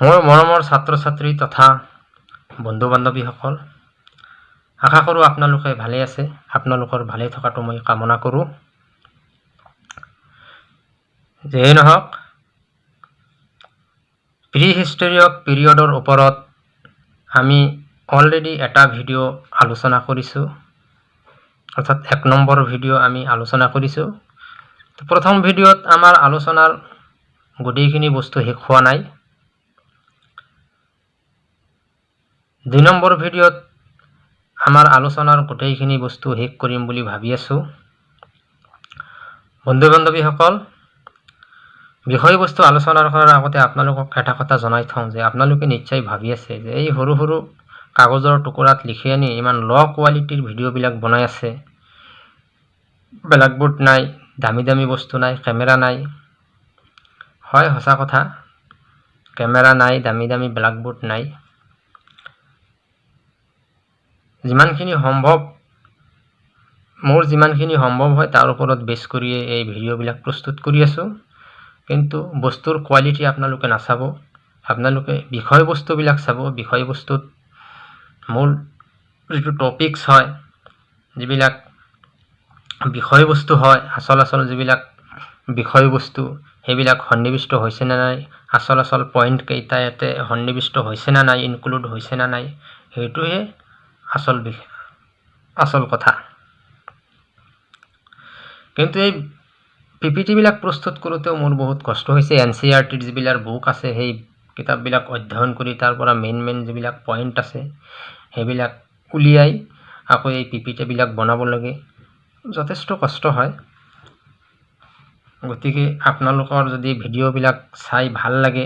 মোৰ মৰমৰ ছাত্ৰ ছাত্ৰী তথা বন্ধু বান্ধৱীসকল আশা কৰোঁ আপোনালোকে ভালে আছে। আপোনালোকৰ ভালে থকাটো মই কামনা কৰোঁ। যিয়েই নহওক প্ৰি হিষ্টৰিয়ক পিৰিয়ডৰ ওপৰত আমি অলৰেডি এটা ভিডিঅ' আলোচনা কৰিছোঁ। অৰ্থাৎ এক নম্বৰ ভিডিঅ' আমি আলোচনা কৰিছোঁ। প্ৰথম ভিডিঅ'ত আমাৰ আলোচনাৰ গোটেইখিনি বস্তু শেষ হোৱা নাই। দুই নম্বৰ ভিডিঅ'ত আমাৰ আলোচনাৰ গোটেইখিনি বস্তু শেষ কৰিম বুলি ভাবি আছোঁ। বন্ধু বান্ধৱীসকল বিষয়বস্তু আলোচনা কৰাৰ আগতে আপোনালোকক এটা কথা জনাই থওঁ যে আপোনালোকে নিশ্চয় ভাবি আছে যে এই সৰু সৰু কাগজৰ টুকুৰাত লিখি আনি ইমান ল' কোৱালিটিৰ ভিডিঅ'বিলাক বনাই আছে। ব্লেকবোৰ্ড নাই দামী দামী বস্তু নাই কেমেৰা নাই। হয় সঁচা কথা। কেমেৰা নাই দামী দামী ব্লেকবোৰ্ড নাই। যিমানখিনি সম্ভৱ মোৰ যিমানখিনি সম্ভৱ হয় তাৰ ওপৰত বেছ কৰিয়ে এই ভিডিঅ'বিলাক প্ৰস্তুত কৰি আছোঁ। কিন্তু বস্তুৰ কোৱালিটি আপোনালোকে নাচাব। আপোনালোকে বিষয়বস্তুবিলাক চাব। বিষয়বস্তুত মূল যিটো টপিকছ হয় যিবিলাক বিষয়বস্তু হয় আচল আচল যিবিলাক বিষয়বস্তু সেইবিলাক সন্নিৱিষ্ট হৈছে নে নাই আচল আচল পইণ্টকেইটা ইয়াতে সন্নিৱিষ্ট হৈছে নে নাই ইনক্লুড হৈছে নে নাই সেইটোহে আচল আচল কথা। কিন্তু এই পি পি টিবিলাক প্ৰস্তুত কৰোঁতেও মোৰ বহুত কষ্ট হৈছে। এন চি আৰ টিৰ যিবিলাক বুক আছে সেই কিতাপবিলাক অধ্যয়ন কৰি তাৰ পৰা মেইন মেইন যিবিলাক পইণ্ট আছে সেইবিলাক উলিয়াই আকৌ এই পি পি টিবিলাক বনাব লাগে। যথেষ্ট কষ্ট হয়। গতিকে আপোনালোকৰ যদি ভিডিঅ'বিলাক চাই ভাল লাগে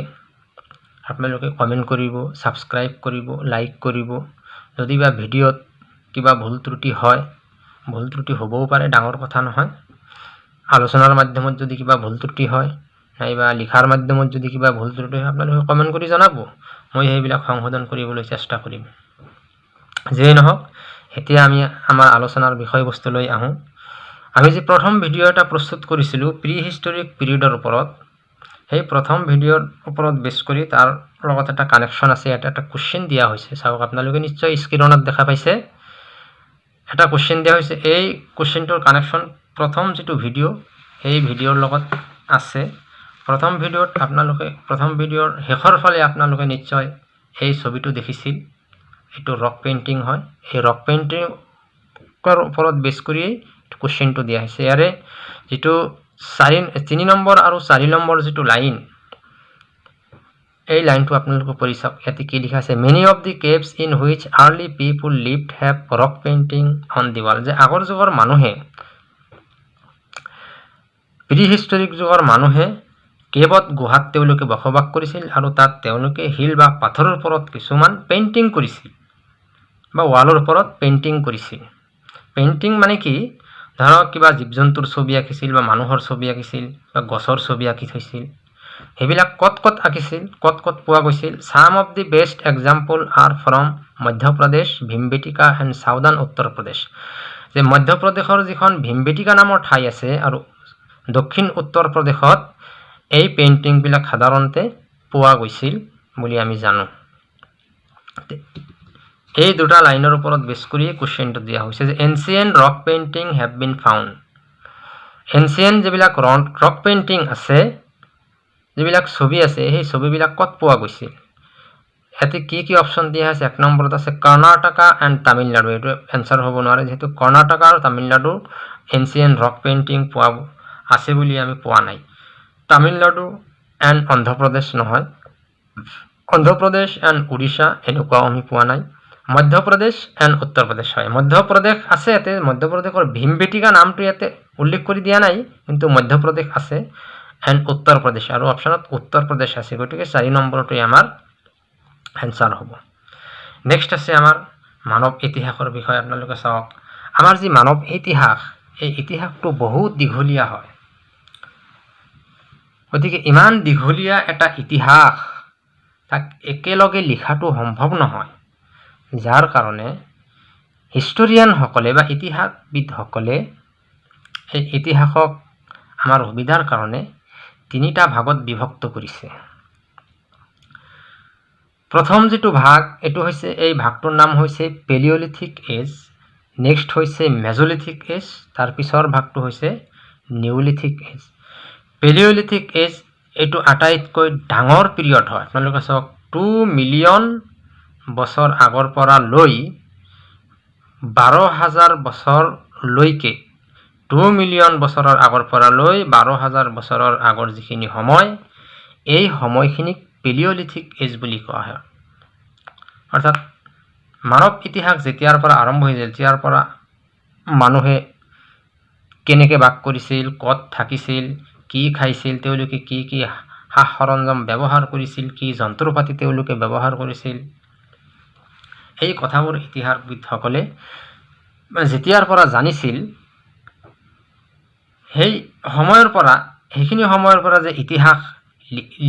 আপোনালোকে কমেণ্ট কৰিব ছাবস্ক্ৰাইব কৰিব লাইক কৰিব। যদি বা ভিডিঅ'ত কিবা ভুল ত্ৰুটি হয় ভুল ত্ৰুটি হ'বও পাৰে ডাঙৰ কথা নহয়। আলোচনাৰ মাধ্যমত যদি কিবা ভুল ত্ৰুটি হয় নাইবা লিখাৰ মাধ্যমত যদি কিবা ভুল ত্ৰুটি হয় আপোনালোকে কমেণ্ট কৰি জনাব। মই সেইবিলাক সংশোধন কৰিবলৈ চেষ্টা কৰিম। যিয়েই নহওক এতিয়া আমি আমাৰ আলোচনাৰ বিষয়বস্তুলৈ আহোঁ। আমি যি প্ৰথম ভিডিঅ' এটা প্ৰস্তুত কৰিছিলোঁ প্ৰি হিষ্টৰিক পিৰিয়ডৰ ওপৰত। সেই প্ৰথম ভিডিঅ'ৰ ওপৰত বেছ কৰি তাৰ লগত এটা কানেকশ্যন আছে ইয়াতে এটা কুৱেশ্যন দিয়া হৈছে। চাওক আপোনালোকে নিশ্চয় স্ক্ৰীণত দেখা পাইছে। এটা কুৱেশ্যন দিয়া হৈছে এই কুৱেশ্যনটোৰ কানেকশ্যন প্ৰথম যিটো ভিডিঅ' সেই ভিডিঅ'ৰ লগত আছে। প্ৰথম ভিডিঅ'ত আপোনালোকে প্ৰথম ভিডিঅ'ৰ শেষৰ ফালে আপোনালোকে নিশ্চয় এই ছবিটো দেখিছিল। এইটো ৰক পেইণ্টিং হয়। সেই ৰক পেইণ্টিঙৰ ওপৰত বেছ কৰিয়েই কুৱেশ্যনটো দিয়া হৈছে। ইয়াৰে যিটো চাৰি তিনি নম্বৰ আৰু চাৰি নম্বৰ যিটো লাইন এই লাইনটো আপোনালোকে পঢ়ি চাওক। ইয়াতে কি লিখা আছে many of the caves in which early people lived have rock painting on the wall যে আগৰ যুগৰ মানুহে প্ৰি হিষ্টৰিক যুগৰ মানুহে কেবত গুহাত তেওঁলোকে বসবাস কৰিছিল আৰু তাত তেওঁলোকে শিল বা পাথৰৰ ওপৰত কিছুমান পেইণ্টিং কৰিছিল বা ৱালৰ ওপৰত পেইণ্টিং কৰিছিল। পেইণ্টিং মানে কি? ধৰক কিবা জীৱ জন্তুৰ ছবি আঁকিছিল বা মানুহৰ ছবি আঁকিছিল বা গছৰ ছবি আঁকি থৈছিল। সেইবিলাক ক'ত ক'ত আঁকিছিল ক'ত ক'ত পোৱা গৈছিল some of the best example are from Madhya Pradesh Bhimbetka and southern Uttar Pradesh যে মধ্যপ্ৰদেশৰ যিখন ভীমবেটিকা নামৰ ঠাই আছে আৰু দক্ষিণ উত্তৰ প্ৰদেশত এই পেইণ্টিংবিলাক সাধাৰণতে পোৱা গৈছিল বুলি আমি জানো। এই দুটা লাইনৰ ওপৰত বেছ কৰিয়ে কুৱেশ্যনটো দিয়া হৈছে যে ancient rock painting have been found ancient যিবিলাক ৰক পেইণ্টিং আছে যিবিলাক ছবি আছে সেই ছবিবিলাক ক'ত পোৱা গৈছিল ইয়াতে কি কি অপশ্যন দিয়া আছে? এক নম্বৰত আছে কৰ্ণাটকা এণ্ড তামিলনাডু। এইটো এনচাৰ হ'ব নোৱাৰে যিহেতু কৰ্ণাটকা আৰু তামিলনাডু এনচিয়েণ্ট ৰক পেইণ্টিং পোৱা আছে বুলি আমি পোৱা নাই। তামিলনাডু এণ্ড অন্ধ্ৰপ্ৰদেশ নহয়। অন্ধ্ৰপ্ৰদেশ এণ্ড উৰিষ্যা এনেকুৱাও আমি পোৱা নাই। মধ্যপ্ৰদেশ এণ্ড উত্তৰ প্ৰদেশ হয়। মধ্যপ্ৰদেশ আছে ইয়াতে মধ্যপ্ৰদেশৰ ভীমবেটিকা নামটো ইয়াতে উল্লেখ কৰি দিয়া নাই কিন্তু মধ্যপ্ৰদেশ আছে। এণ্ড উত্তৰ প্ৰদেশ আৰু অপশ্যনত উত্তৰ প্ৰদেশ আছে। গতিকে চাৰি নম্বৰটোৱে আমাৰ এনচাৰ হ'ব। নেক্সট আছে আমাৰ মানৱ ইতিহাসৰ বিষয়ে আপোনালোকে চাওক। আমাৰ যি মানৱ ইতিহাস এই ইতিহাসটো বহুত দীঘলীয়া হয়। গতিকে ইমান দীঘলীয়া এটা ইতিহাস তাক একেলগে লিখাটো সম্ভৱ নহয়। যাৰ কাৰণে হিষ্টৰিয়ানসকলে বা ইতিহাসবিদসকলে এই ইতিহাসক আমাৰ সুবিধাৰ কাৰণে তিনিটা ভাগত বিভক্ত কৰিছে। প্ৰথম যিটো ভাগ এইটো হৈছে এই ভাগটোৰ নাম হৈছে পেলিঅলিথিক এজ নেক্সট হৈছে মেজলিথিক এজ তাৰ পিছৰ ভাগটো হৈছে নিউলিথিক এজ। পেলিঅলিথিক এজ এইটো আটাইতকৈ ডাঙৰ পিৰিয়ড হয়। আপোনালোকে চাওক টু মিলিয়ন বছৰ আগৰ পৰা লৈ বাৰ হাজাৰ বছৰলৈকে টু মিলিয়ন বছৰৰ আগৰ পৰা লৈ বাৰ হাজাৰ বছৰৰ আগৰ যিখিনি সময় এই সময়খিনিক পেলিঅলিথিক এজ বুলি কোৱা হয়। অৰ্থাৎ মানৱ ইতিহাস যেতিয়াৰ পৰা আৰম্ভ হৈছিল তেতিয়াৰ পৰা মানুহে কেনেকৈ বাস কৰিছিল ক'ত থাকিছিল কি খাইছিল তেওঁলোকে কি কি সা সৰঞ্জাম ব্যৱহাৰ কৰিছিল কি যন্ত্ৰ পাতি তেওঁলোকে ব্যৱহাৰ কৰিছিল এই কথাবোৰ ইতিহাসবিদসকলে যেতিয়াৰ পৰা জানিছিল সেই সময়ৰ পৰা সেইখিনি সময়ৰ পৰা যে ইতিহাস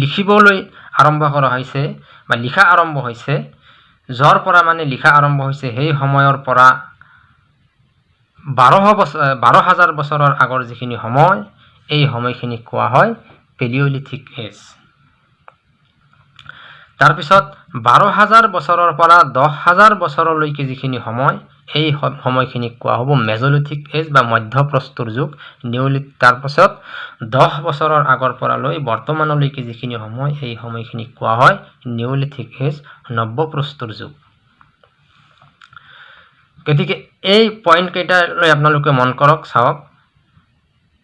লিখিবলৈ আৰম্ভ কৰা হৈছে বা লিখা আৰম্ভ হৈছে য'ৰ পৰা মানে লিখা আৰম্ভ হৈছে সেই সময়ৰ পৰা বাৰশ বছৰ বাৰ হাজাৰ বছৰৰ আগৰ যিখিনি সময় এই সময়খিনিক কোৱা হয় পেলিঅলিথিক এজ তাৰপিছত বাৰ হাজাৰ বছৰৰ পৰা দহ হাজাৰ বছৰলৈকে যিখিনি সময় এই সময়খিনিক কোৱা হ'ব মেজলিথিক এজ বা মধ্যপ্ৰস্তৰ যুগ। নিউলিথ তাৰপাছত দহ বছৰৰ আগৰ পৰা লৈ বৰ্তমানলৈকে যিখিনি সময় এই সময়খিনিক কোৱা হয় নিউলিথিক এজ নব্যপ্ৰস্তৰ যুগ। গতিকে এই পইণ্টকেইটালৈ আপোনালোকে মন কৰক চাওক।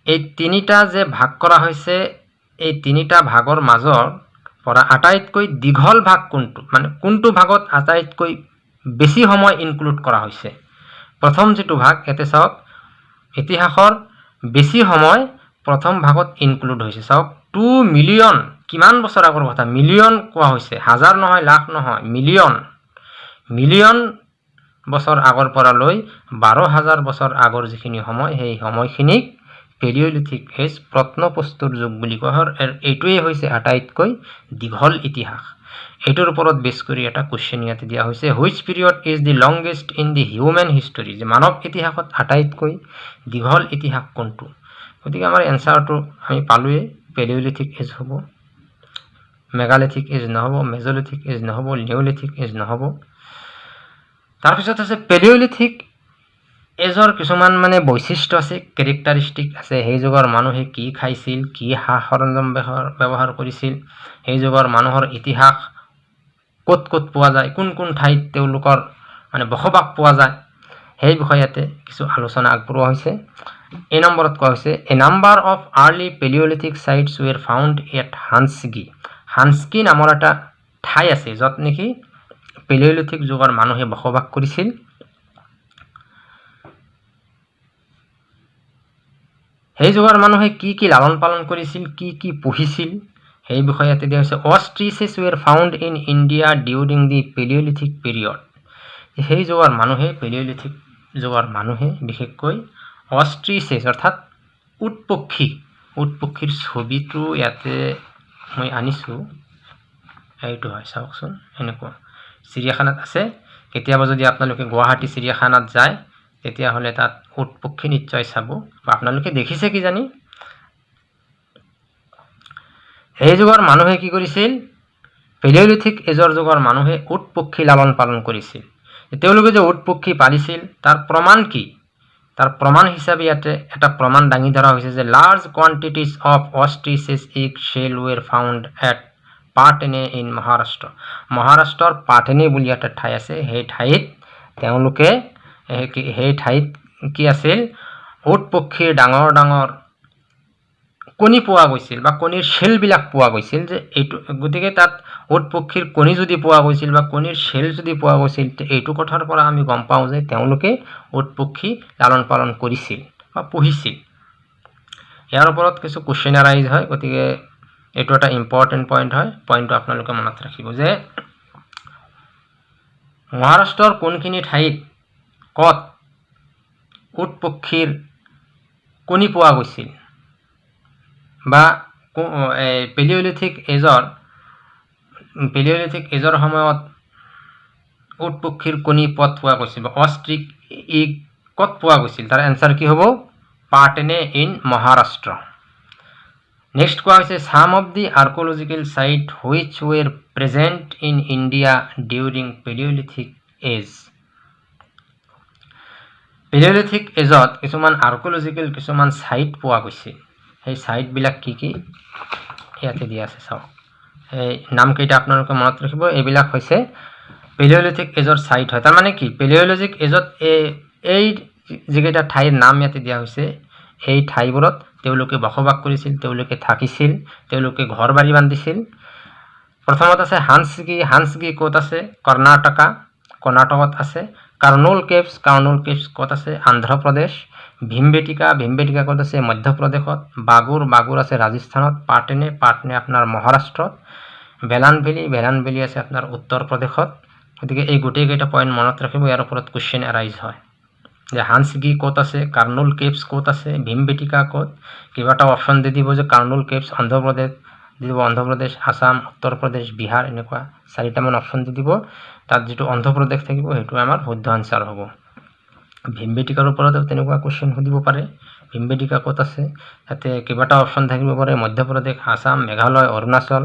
এই তিনিটা যে ভাগ কৰা হৈছে এই তিনিটা ভাগৰ মাজৰ পৰা আটাইতকৈ দীঘল ভাগ কোনটো? মানে কোনটো ভাগত আটাইতকৈ বেছি সময় ইনক্লুড কৰা হৈছে। প্ৰথম যিটো ভাগ ইয়াতে চাওক ইতিহাসৰ বেছি সময় প্ৰথম ভাগত ইনক্লুড হৈছে। চাওক টু মিলিয়ন কিমান বছৰ আগৰ কথা? মিলিয়ন কোৱা হৈছে। হাজাৰ নহয় লাখ নহয় মিলিয়ন মিলিয়ন বছৰ আগৰ পৰা লৈ বাৰ হাজাৰ বছৰ আগৰ যিখিনি সময় সেই সময়খিনিক পেলিঅলিথিক এজ প্ৰত্নপ্ৰস্তৰ যুগ বুলি কোৱা হয় এইটোৱেই হৈছে আটাইতকৈ দীঘল ইতিহাস। এইটোৰ ওপৰত বেছ কৰি এটা কুৱেশ্যন ইয়াতে দিয়া হৈছে which period is the longest in the human history যে মানৱ ইতিহাসত আটাইতকৈ দীঘল ইতিহাস কোনটো? গতিকে আমাৰ এনচাৰটো আমি পালোৱেই পেলিঅলিথিক এজ হ'ব মেগালিথিক এজ নহ'ব মেজলিথিক এজ নহ'ব নিউলিথিক এজ নহ'ব। তাৰপিছত আছে পেলিঅলিথিক এজৰ কিছুমান মানে বৈশিষ্ট্য আছে কেৰেক্টাৰিষ্টিক আছে। সেই যুগৰ মানুহে কি খাইছিল কি সা সৰঞ্জাম ব্যৱহাৰ কৰিছিল সেই যুগৰ মানুহৰ ইতিহাস ক'ত ক'ত পোৱা যায় কোন কোন ঠাইত তেওঁলোকৰ মানে বসবাস পোৱা যায় সেই বিষয়তে কিছু আলোচনা আগবঢ়োৱা হৈছে। এই নম্বৰত কোৱা হৈছে a number of early paleolithic sites were found at Hunsgi Hunsgi নামৰ এটা ঠাই আছে য'ত নেকি পেলিঅলিথিক যুগৰ মানুহে বসবাস কৰিছিল। সেই যুগৰ মানুহে কি কি লালন পালন কৰিছিল কি কি পুহিছিল সেই বিষয়ে ইয়াতে দিয়া হৈছে ostriches were found in India during the palaeolithic period. সেই যুগৰ মানুহে পেলিঅলিথিক যুগৰ মানুহে বিশেষকৈ অষ্ট্ৰিচেছ অৰ্থাৎ উট পক্ষী উট পক্ষীৰ ছবিটো ইয়াতে মই আনিছোঁ। এইটো হয় চাওকচোন এনেকুৱা। চিৰিয়াখানাত আছে। কেতিয়াবা যদি আপোনালোকে গুৱাহাটী চিৰিয়াখানাত যায় তেতিয়াহ'লে তাত উট পক্ষী নিশ্চয় চাব। বা আপোনালোকে দেখিছে কি জানি? সেই যুগৰ মানুহে কি কৰিছিল? পেলিঅলিথিক এজৰ যুগৰ মানুহে উট পক্ষী লালন পালন কৰিছিল। তেওঁলোকে যে উট পক্ষী পালিছিল তাৰ প্ৰমাণ কি? তাৰ প্ৰমাণ হিচাপে ইয়াতে এটা প্ৰমাণ দাঙি ধৰা হৈছে যে large quantities of ostriches egg shell were found at Patne in Maharashtra মহাৰাষ্ট্ৰৰ পাটেনে বুলি এটা ঠাই আছে সেই ঠাইত তেওঁলোকে সেই ঠাইত কি আছিল? উট পক্ষীৰ ডাঙৰ ডাঙৰ কণী পোৱা গৈছিল বা কণীৰ শ্বেলবিলাক পোৱা গৈছিল যে এইটো গতিকে তাত উট পক্ষীৰ কণী যদি পোৱা গৈছিল বা কণীৰ শ্বেল যদি পোৱা গৈছিল এইটো কথাৰ পৰা আমি গম পাওঁ যে তেওঁলোকে উট পক্ষী লালন পালন কৰিছিল বা পুহিছিল। ইয়াৰ ওপৰত কিছু কুৱেশ্যন এৰাইজ হয় গতিকে এইটো এটা ইম্পৰ্টেণ্ট পইণ্ট হয়। পইণ্টটো আপোনালোকে মনত ৰাখিব যে মহাৰাষ্ট্ৰৰ কোনখিনি ঠাইত ক'ত? উট পক্ষীৰ কণী পোৱা গৈছিল? বা পেলিঅলিথিক এজৰ পেলিঅলিথিক এজৰ সময়ত উট পক্ষীৰ কণী পথ পোৱা গৈছিল? বা অষ্ট্ৰিক ই ক'ত পোৱা গৈছিল? তাৰ এনচাৰ কি হ'ব? পাৰ্টেনে ইন মহাৰাষ্ট্ৰ। নেক্সট কোৱা হৈছে some of the archaeological site which were present in India during palaeolithic age palaeolithic এজত কিছুমান আৰ্কলজিকেল কিছুমান চাইট পোৱা গৈছে। সেই চাইটবিলাক কি কি? ইয়াতে দিয়া আছে চাওক। এই নামকেইটা আপোনালোকে মনত ৰাখিব। এইবিলাক হৈছে পেলিঅলিথিক এজৰ চাইট হয়। তাৰমানে কি? পেলিঅলজিক এজত এই এই যিকেইটা ঠাইৰ নাম ইয়াতে দিয়া হৈছে এই ঠাইবোৰত তেওঁলোকে বসবাস কৰিছিল তেওঁলোকে থাকিছিল তেওঁলোকে ঘৰ বাৰী বান্ধিছিল। প্ৰথমত আছে হান্সগি হান্সগি ক'ত আছে? কৰ্ণাটকা। কৰ্ণাটকত আছে। কাৰ্নুল কেভছ কাৰ্নুল কেভছ ক'ত আছে? অন্ধ্ৰপ্ৰদেশ ভীমবেটিকা ভীমবেটিকা ক'ত আছে? মধ্যপ্ৰদেশত। বাগুৰ বাগুৰ আছে ৰাজস্থানত। পাটনে পাটনে আপোনাৰ মহাৰাষ্ট্ৰত। ভেলান ভেলী ভেলান ভেলী আছে আপোনাৰ উত্তৰ প্ৰদেশত। গতিকে এই গোটেইকেইটা পইণ্ট মনত ৰাখিব ইয়াৰ ওপৰত কুৱেশ্যন এৰাইজ হয়। যে হান্সগি ক'ত আছে? কাৰ্নুল কেভছ ক'ত আছে? ভীমবেটিকা ক'ত? কেইবাটাও অপশ্যন দি দিব যে কাৰ্নুল কেভছ অন্ধ্ৰপ্ৰদেশ দি দিব অন্ধ্ৰপ্ৰদেশ আছাম উত্তৰ প্ৰদেশ বিহাৰ এনেকুৱা চাৰিটামান অপশ্যন দি দিব। তাত যিটো অন্ধ্ৰপ্ৰদেশ থাকিব সেইটো আমাৰ শুদ্ধ আনচাৰ হ'ব। ভীমবেটিকাৰ ওপৰতো তেনেকুৱা কুৱেশ্যন সুধিব পাৰে। ভীমবেটিকা ক'ত আছে? তাতে কেইবাটাও অপশ্যন থাকিব পাৰে। মধ্যপ্ৰদেশ আছাম মেঘালয় অৰুণাচল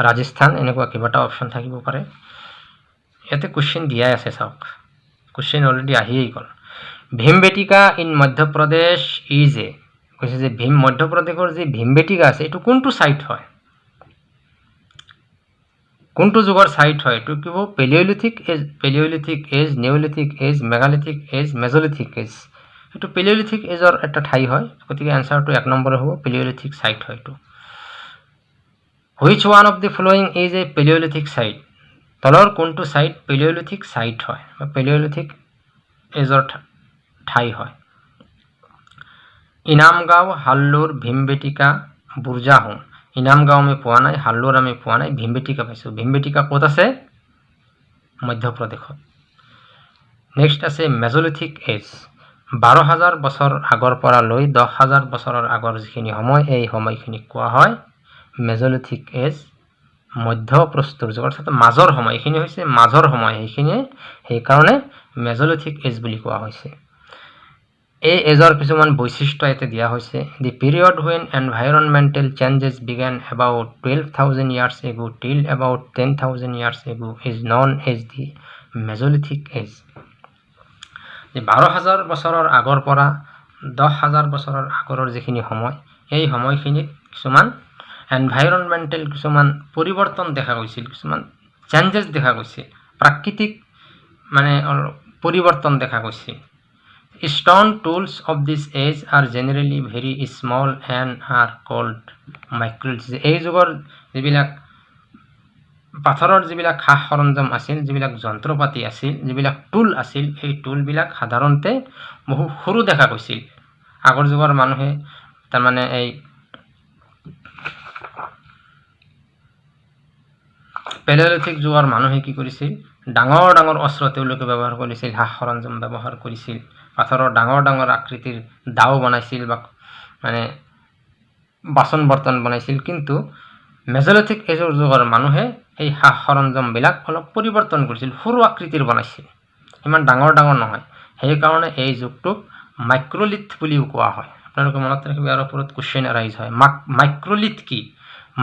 ৰাজস্থান এনেকুৱা কেইবাটাও অপশ্যন থাকিব পাৰে। ইয়াতে কুৱেশ্যন দিয়াই আছে চাওক। কুৱেশ্যন অলৰেডি আহিয়েই গ'ল। Bhimbetka in Madhya Pradesh is a কৈছে যে ভীম মধ্যপ্ৰদেশৰ যি ভীমবেটিকা আছে এইটো কোনটো ছাইট হয়? কোনটো যুগৰ ছাইট হয়? এইটো কি হ'ব? Paleolithic age paleolithic age neolithic age megalithic age mesolithic age এইটো পেলিঅলিথিক এজৰ এটা ঠাই হয় গতিকে এনচাৰটো এক নম্বৰে হ'ব পেলিঅলিথিক ছাইট হয় এইটো। Which one of the following is a palaeolithic site তলৰ কোনটো ছাইট পেলিঅলিথিক ছাইট হয়? বা পেলিঅলিথিক এজৰ ঠাই হয়? ইনামগাঁও হাল্লুৰ ভীমবেটিকা বুৰ্জাহোম। ইনামগাঁও আমি পোৱা নাই হাল্লুৰ আমি পোৱা নাই ভীমবেটিকা পাইছোঁ। ভীমবেটিকা ক'ত আছে? মধ্যপ্ৰদেশত। নেক্সট আছে মেজলিথিক এজ বাৰ হাজাৰ বছৰ আগৰ পৰা লৈ দহ হাজাৰ বছৰৰ আগৰ যিখিনি সময় এই সময়খিনিক কোৱা হয় মেজলিথিক এজ মধ্যপ্ৰস্তৰ যুগৰ অৰ্থাৎ মাজৰ সময় এইখিনি হৈছে মাজৰ সময় সেইখিনিয়ে সেইকাৰণে মেজলিথিক এজ বুলি কোৱা হৈছে। এই এজৰ কিছুমান বৈশিষ্ট্য ইয়াতে দিয়া হৈছে। The period when environmental changes began about twelve thousand years ago till about ten thousand years ago is known as the mesolithic age বাৰ হাজাৰ বছৰৰ আগৰ পৰা দহ হাজাৰ বছৰৰ আগৰৰ যিখিনি সময় এই সময়খিনিত কিছুমান এনভাইৰনমেণ্টেল কিছুমান পৰিৱৰ্তন দেখা গৈছিল কিছুমান চেঞ্জেছ দেখা গৈছে। প্ৰাকৃতিক মানে পৰিৱৰ্তন দেখা গৈছে। Stone tools of this age are generally very small and are called microlith এই যুগৰ যিবিলাক পাথৰৰ যিবিলাক সা সৰঞ্জাম আছিল যিবিলাক যন্ত্ৰপাতি আছিল যিবিলাক টুল আছিল সেই টুলবিলাক সাধাৰণতে বহু সৰু দেখা গৈছিল। আগৰ যুগৰ মানুহে তাৰমানে এই পেলেলিথিক যুগৰ মানুহে কি কৰিছিল? ডাঙৰ ডাঙৰ অস্ত্ৰ তেওঁলোকে ব্যৱহাৰ কৰিছিল সা সৰঞ্জাম ব্যৱহাৰ কৰিছিল। পাথৰৰ ডাঙৰ ডাঙৰ আকৃতিৰ দাও বনাইছিল বা মানে বাচন বৰ্তন বনাইছিল। কিন্তু মেজলিথিক এজৰ যুগৰ মানুহে এই সা সৰঞ্জামবিলাক অলপ পৰিৱৰ্তন কৰিছিল সৰু আকৃতিৰ বনাইছিল। ইমান ডাঙৰ ডাঙৰ নহয়। সেইকাৰণে এই যুগটোক মাইক্ৰলিথ বুলিও কোৱা হয়। আপোনালোকে মনত ৰাখিব ইয়াৰ ওপৰত কুৱেশ্যন এৰাইজ হয়। মাক মাইক্ৰলিথ কি?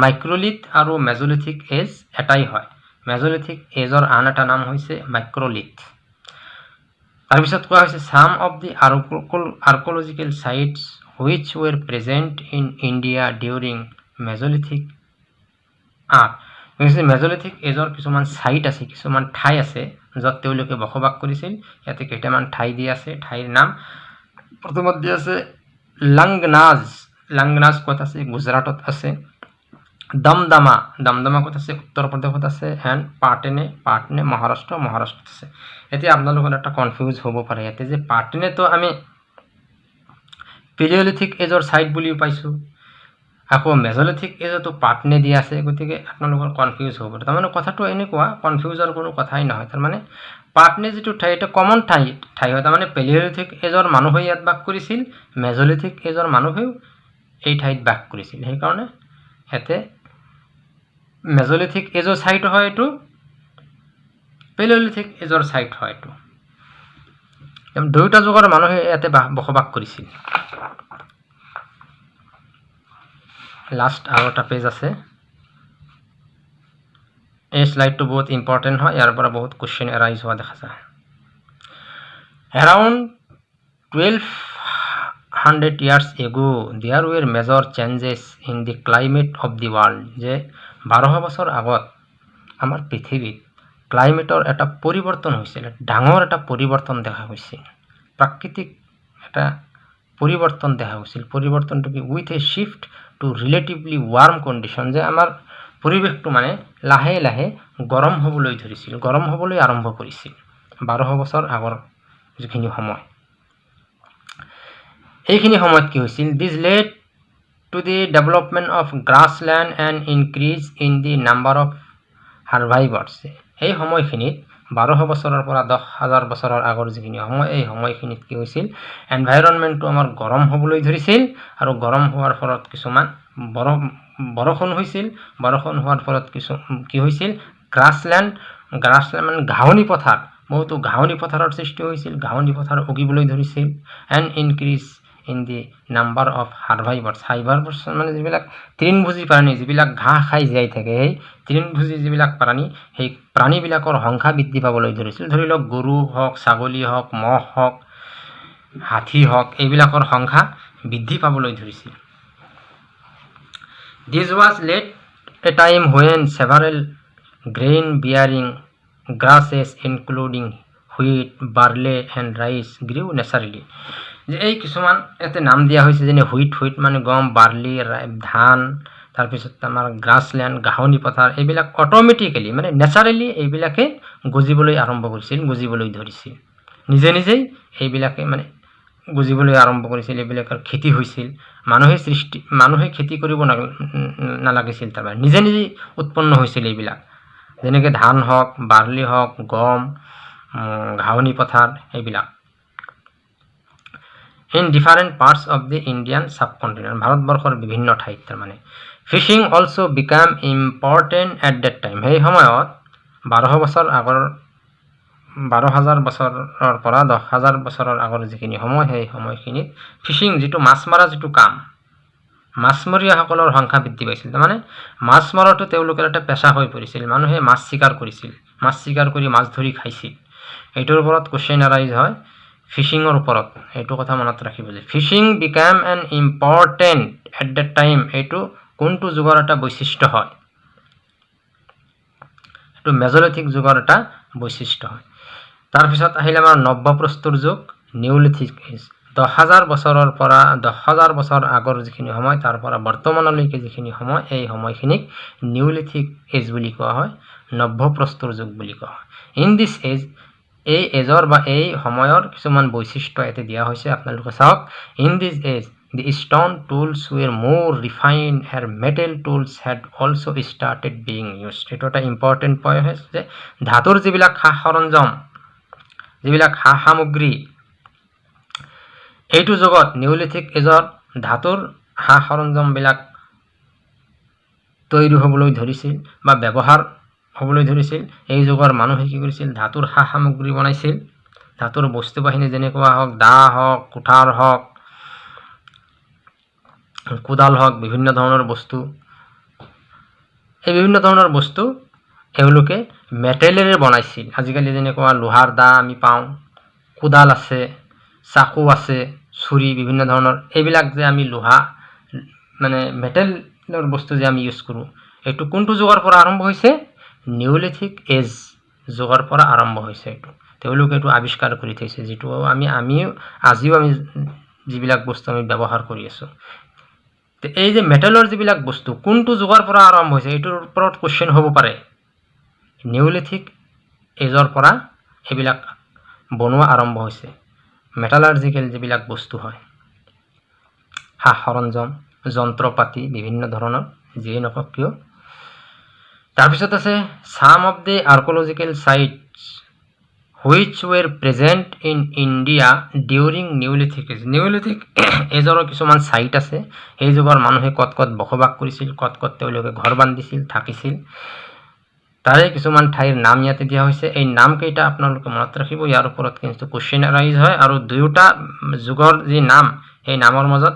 মাইক্ৰলিথ আৰু মেজলিথিক এজ এটাই হয়। মেজলিথিক এজৰ আন এটা নাম হৈছে মাইক্ৰলিথ। তাৰপিছত কোৱা হৈছে some of the archaeological sites which were present in India during mesolithic art mesolithic এজৰ কিছুমান ছাইট আছে কিছুমান ঠাই আছে য'ত তেওঁলোকে বসবাস কৰিছিল। ইয়াতে কেইটামান ঠাই দি আছে ঠাইৰ নাম প্ৰথমত দি আছে লাংগনাজ। লাংগনাজ ক'ত আছে? গুজৰাটত আছে। দমদমা দমদমা ক'ত আছে? উত্তৰ প্ৰদেশত আছে? এণ্ড পাটনে পাটনে মহাৰাষ্ট্ৰ মহাৰাষ্ট্ৰত আছে। এতিয়া আপোনালোকৰ এটা কনফিউজ হ'ব পাৰে ইয়াতে যে পাটনেতো আমি পিলিঅলিথিক এজৰ ছাইট বুলিও পাইছোঁ। আকৌ মেজলিথিক এজতো পাটনে দিয়া আছে গতিকে আপোনালোকৰ কনফিউজ হ'ব তাৰমানে কথাটো এনেকুৱা কনফিউজৰ কোনো কথাই নহয়। তাৰমানে পাটনে যিটো ঠাই এটা কমন ঠাই ঠাই হয়। তাৰমানে পেলিঅলিথিক এজৰ মানুহে ইয়াত বাস কৰিছিল মেজলিথিক এজৰ মানুহেও এই ঠাইত বাস কৰিছিল। সেইকাৰণে ইয়াতে মেজলিথিক এজৰ ছাইট হয় এইটো পেলিঅলিথিক এজৰ ছাইট হয় এইটো। দুয়োটা যুগৰ মানুহে ইয়াতে বসবাস কৰিছিল। লাষ্ট আৰু এটা পেজ আছে। এই শ্লাইডটো বহুত ইম্পৰ্টেণ্ট হয় ইয়াৰ পৰা বহুত কুৱেশ্যন এৰাইজ হোৱা দেখা যায়। Around twelve hundred years ago there were major changes in the climate of the world যে বাৰশ বছৰ আগত আমাৰ পৃথিৱীত ক্লাইমেটৰ এটা পৰিৱৰ্তন হৈছিল ডাঙৰ এটা পৰিৱৰ্তন দেখা গৈছিল। প্ৰাকৃতিক এটা পৰিৱৰ্তন দেখা গৈছিল। পৰিৱৰ্তনটো কি? With a shift to relatively warm condition যে আমাৰ পৰিৱেশটো মানে লাহে লাহে গৰম হ'বলৈ ধৰিছিল গৰম হ'বলৈ আৰম্ভ কৰিছিল। বাৰশ বছৰ আগৰ যিখিনি সময়। এইখিনি সময়ত কি হৈছিল? This led to the development of grassland and increase in the number of survivors সেই সময়খিনিত বাৰশ বছৰৰ পৰা দহ হাজাৰ বছৰৰ আগৰ যিখিনি সময় এই সময়খিনিত কি হৈছিল? এনভাইৰনমেণ্টটো আমাৰ গৰম হ'বলৈ ধৰিছিল আৰু গৰম হোৱাৰ ফলত কিছুমান বৰ বৰষুণ হৈছিল। বৰষুণ হোৱাৰ ফলত কিছু কি হৈছিল? গ্ৰাছলেণ্ড গ্ৰাছলেণ্ড মানে ঘাঁহনি পথাৰ। বহুতো ঘাঁহনি পথাৰৰ সৃষ্টি হৈছিল। ঘাঁহনি পথাৰ উগিবলৈ ধৰিছিল। And increase in the number of herbivores herbivores মানে যিবিলাক তৃণভোজী প্ৰাণী যিবিলাক ঘাঁহ খাই জীয়াই থাকে সেই তৃণভোজী যিবিলাক প্ৰাণী সেই প্ৰাণীবিলাকৰ সংখ্যা বৃদ্ধি পাবলৈ ধৰিছিল। ধৰি লওক গৰু হওক ছাগলী হওক মহ হওক হাতী হওক এইবিলাকৰ সংখ্যা বৃদ্ধি পাবলৈ ধৰিছিল। This was late a time when several grain bearing grasses including wheat barley and rice grew naturally যে এই কিছুমান ইয়াতে নাম দিয়া হৈছে যেনে হুইট হুইট মানে গম বাৰ্লি ধান তাৰপিছত আমাৰ গ্ৰাছলেণ্ড ঘাঁহনি পথাৰ এইবিলাক অট'মেটিকেলি মানে নেচাৰেলি এইবিলাকে গজিবলৈ আৰম্ভ কৰিছিল গজিবলৈ ধৰিছিল। নিজে নিজেই এইবিলাকে মানে গজিবলৈ আৰম্ভ কৰিছিল এইবিলাকৰ খেতি হৈছিল। মানুহে সৃষ্টি মানুহে খেতি কৰিব নালাগিছিল তাৰমানে। নিজে নিজেই উৎপন্ন হৈছিল এইবিলাক। যেনেকৈ ধান হওক বাৰ্লি হওক গম ঘাঁহনি পথাৰ এইবিলাক। In different parts of the Indian subcontinent ভাৰতবৰ্ষৰ বিভিন্ন ঠাইত তাৰমানে fishing also' become important at that time সেই সময়ত বাৰশ বছৰ আগৰ বাৰ হাজাৰ বছৰৰ পৰা দহ হাজাৰ বছৰৰ আগৰ যিখিনি সময় সেই সময়খিনিত ফিচিং যিটো মাছ মৰা যিটো কাম মাছমৰীয়াসকলৰ সংখ্যা বৃদ্ধি পাইছিল তাৰমানে মাছ মৰাটো তেওঁলোকৰ এটা পেচা হৈ পৰিছিল মানুহে মাছ চিকাৰ কৰিছিল মাছ চিকাৰ কৰি মাছ ধৰি খাইছিল এইটোৰ ওপৰত কুৱেশ্যন এৰাইজ হয় ফিচিঙৰ ওপৰত। এইটো কথা মনত ৰাখিব যে fishing become an important at the time এইটো কোনটো যুগৰ এটা বৈশিষ্ট্য হয়? এইটো মেজলিথিক যুগৰ এটা বৈশিষ্ট্য হয়। তাৰপিছত আহিলে আমাৰ নব্যপ্ৰস্তৰ যুগ নিউলিথিক এজ। দহ হাজাৰ বছৰৰ পৰা দহ হাজাৰ বছৰ আগৰ যিখিনি সময় তাৰ পৰা বৰ্তমানলৈকে যিখিনি সময় এই সময়খিনিক নিউলিথিক এজ বুলি কোৱা হয় নব্যপ্ৰস্তৰ যুগ বুলি কোৱা হয়। ইন দিছ এজ এই এজৰ বা এই সময়ৰ কিছুমান বৈশিষ্ট্য ইয়াতে দিয়া হৈছে। আপোনালোকে চাওক in this age the stone tools were more refined uh metal tools had also' started being used এইটো এটা ইম্পৰ্টেণ্ট পইণ্ট হৈছে যে ধাতুৰ যিবিলাক সা সৰঞ্জাম যিবিলাক সা সামগ্ৰী এইটো যুগত নিউলিথিক এজত ধাতুৰ সা সৰঞ্জামবিলাক তৈৰি হ'বলৈ ধৰিছিল বা ব্যৱহাৰ হ'বলৈ ধৰিছিল। এই যুগৰ মানুহে কি কৰিছিল? ধাতুৰ সা সামগ্ৰী বনাইছিল। ধাতুৰ বস্তু বাহিনী যেনেকুৱা হওক দা হওক কুঠাৰ হওক কোদাল হওক বিভিন্ন ধৰণৰ বস্তু। এই বিভিন্ন ধৰণৰ বস্তু এওঁলোকে মেটেলেৰে বনাইছিল। আজিকালি যেনেকুৱা লোহাৰ দা আমি পাওঁ কোদাল আছে চাকু আছে চুৰি বিভিন্ন ধৰণৰ। এইবিলাক যে আমি লোহা মানে মেটেলৰ বস্তু যে আমি ইউজ কৰোঁ এইটো কোনটো যুগৰ পৰা আৰম্ভ হৈছে? নিউলিথিক এজ যুগৰ পৰা আৰম্ভ হৈছে এইটো। তেওঁলোকে এইটো আৱিষ্কাৰ কৰি থৈছে যিটো আমি আমিও আজিও আমি যিবিলাক বস্তু আমি ব্যৱহাৰ কৰি আছোঁ। এই যে মেটেলৰ যিবিলাক বস্তু কোনটো যুগৰ পৰা আৰম্ভ হৈছে এইটোৰ ওপৰত কুৱেশ্যন হ'ব পাৰে। নিউলিথিক এজৰ পৰা এইবিলাক বনোৱা আৰম্ভ হৈছে। মেটালাৰ্জিকেল যিবিলাক বস্তু হয় সা সৰঞ্জাম যন্ত্ৰ পাতি বিভিন্ন ধৰণৰ যিয়ে নকওক কিয় তাৰপিছত আছে some of the archaeological sites which were present in India during neolithic neolithic এজৰো কিছুমান চাইট আছে। সেই যুগৰ মানুহে ক'ত ক'ত বসবাস কৰিছিল ক'ত ক'ত তেওঁলোকে ঘৰ বান্ধিছিল থাকিছিল। তাৰে কিছুমান ঠাইৰ নাম ইয়াতে দিয়া হৈছে। এই নামকেইটা আপোনালোকে মনত ৰাখিব। ইয়াৰ ওপৰত কিন্তু কুৱেশ্যন এৰাইজ হয়। আৰু দুয়োটা যুগৰ যি নাম সেই নামৰ মাজত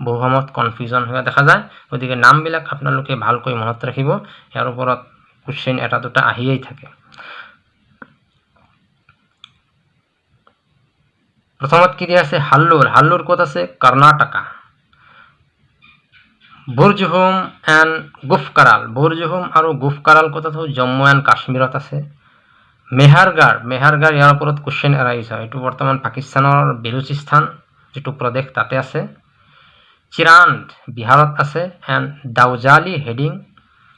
বহু সময়ত কনফিউজন হোৱা দেখা যায়। গতিকে নামবিলাক আপোনালোকে ভালকৈ মনত ৰাখিব। ইয়াৰ ওপৰত কুৱেশ্যন এটা দুটা আহিয়েই থাকে। প্ৰথমত কি দিয়া আছে? হাল্লুৰ। হাল্লুৰ ক'ত আছে? কৰ্ণাটকা। বুৰ্জহুম এণ্ড গুফকাৰাল। বুৰ্জহুম আৰু গুফকাৰাল ক'ত আছে? জম্মু এণ্ড কাশ্মীৰত আছে। মেহাৰগাৰ। মেহাৰগাৰ ইয়াৰ ওপৰত কুৱেশ্যন এৰাইছে এইটো বৰ্তমান পাকিস্তানৰ বেলুচিস্তান যিটো প্ৰদেশ তাতে আছে। চিৰাণ্ড বিহাৰত আছে এণ্ড দাউজালি হেডিং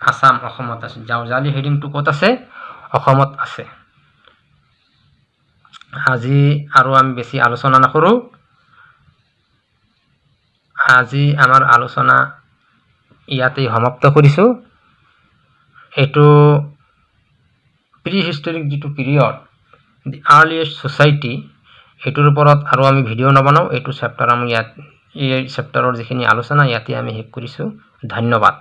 আছাম অসমত আছে। দাউজালি হেডিংটো ক'ত আছে? অসমত আছে। আজি আৰু আমি বেছি আলোচনা নকৰোঁ। আজি আমাৰ আলোচনা ইয়াতেই সমাপ্ত কৰিছোঁ। এইটো প্ৰি হিষ্টৰিক যিটো পিৰিয়ড দি আৰ্লিয়েষ্ট ছ'চাইটি সেইটোৰ ওপৰত আৰু আমি ভিডিঅ' নবনাওঁ। এইটো চেপ্টাৰ আমি ইয়াত এই চেপ্টাৰৰ যিখিনি আলোচনা ইয়াতে আমি শেষ কৰিছোঁ। ধন্যবাদ।